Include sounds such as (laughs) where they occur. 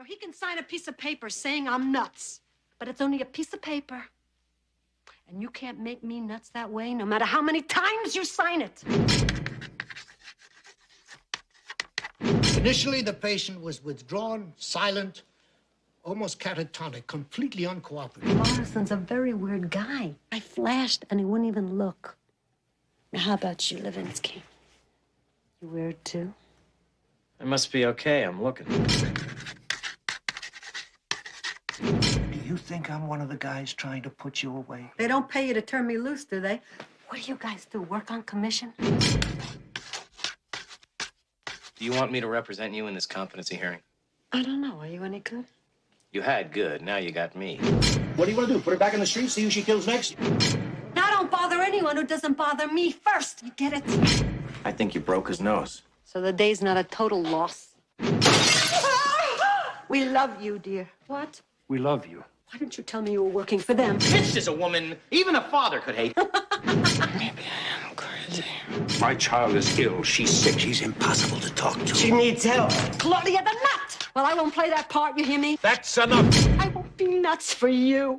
Now, he can sign a piece of paper saying I'm nuts, but it's only a piece of paper. And you can't make me nuts that way, no matter how many times you sign it. Initially, the patient was withdrawn, silent, almost catatonic, completely uncooperative. Morrison's a very weird guy. I flashed and he wouldn't even look. Now, how about you, Levinsky? You weird too? I must be okay. I'm looking. Do you think I'm one of the guys trying to put you away? They don't pay you to turn me loose, do they? What do you guys do? Work on commission? Do you want me to represent you in this competency hearing? I don't know. Are you any good? You had good. Now you got me. What do you want to do? Put her back in the street, see who she kills next? Now don't bother anyone who doesn't bother me first. You get it? I think you broke his nose. So the day's not a total loss. (laughs) we love you, dear. What? We love you. Why didn't you tell me you were working for them? This is a woman even a father could hate. (laughs) Maybe I am crazy. My child is ill. She's sick. She's impossible to talk to. She needs help. Claudia the nut! Well, I won't play that part, you hear me? That's enough. I won't be nuts for you.